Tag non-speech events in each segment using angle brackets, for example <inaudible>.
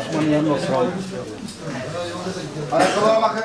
Osman'ın yanına oturalım. Ayakkabılara bakın.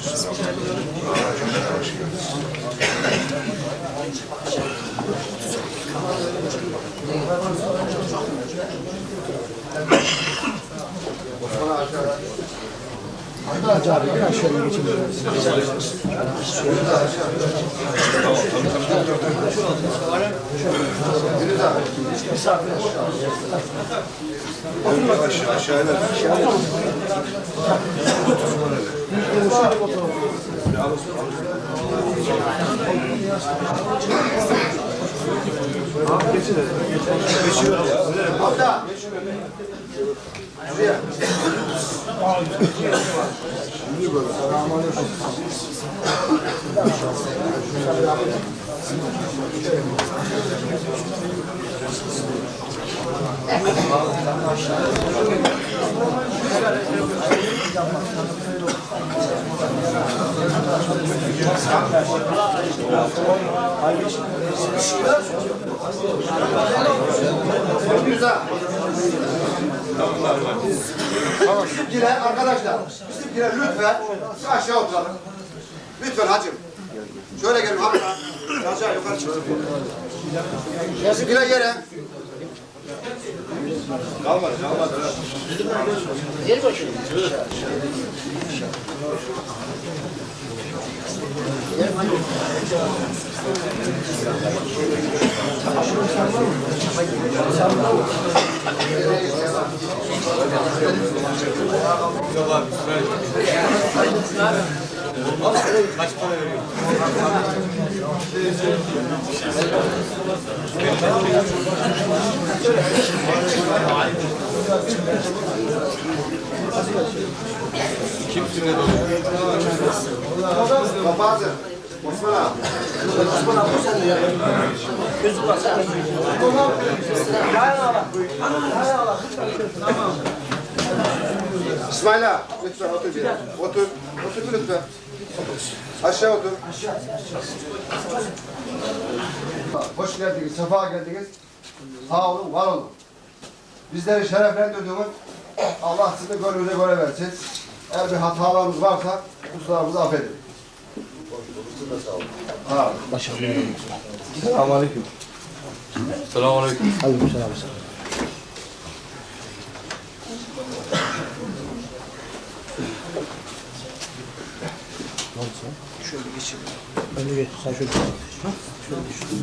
Hoş geldiniz. Hacı abi biraz şöyle geçelim. Aşağı, aşağı iner. Hatta. Şuraya. Güzel. Bizimkiler arkadaşlar, bizimkiler lütfen şu aşağı oturalım. Lütfen hacım. Şöyle gelin abi. Aşağı yukarı çıksın. Bizimkiler yere. Kalmadı, kalmadı. Kaç para veriyor? Gel bakayım. Kapatın. Osman abi. İsmail ağa, lütfen otur bir. Otur. Otur lütfen. Aşağı otur. Hoş geldiniz, sefa geldiniz. Sağ olun, var olun. Bizleri şereflendirdiğiniz Allah sizi gönlünüze göre versin. Eğer bir hatalarımız varsa kusurlarımızı affedin. Sağ olun. Başarılı olsun. Selamünaleyküm. Selamünaleyküm. Aleykümselam. Şöyle geçelim. Önce geç. Sen şöyle. Ha? Şöyle geç.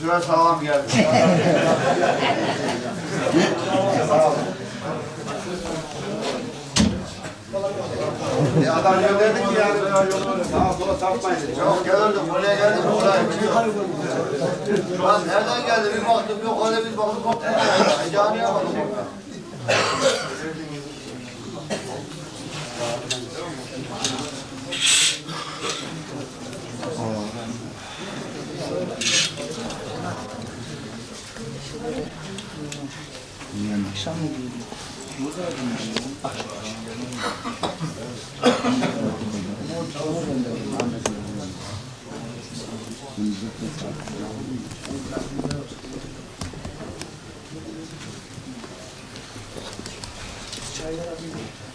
Sefer sağlam geldi. <laughs> E adam gönderdik ki yani sağa sola sapmayın. Yok gelirdim buraya geldim buraya biliyorum. Lan nereden geldi bir baktım yok öyle bir baktım baktım. Heyecanı yapmadım. Yani. Akşam mı Çaylar abi.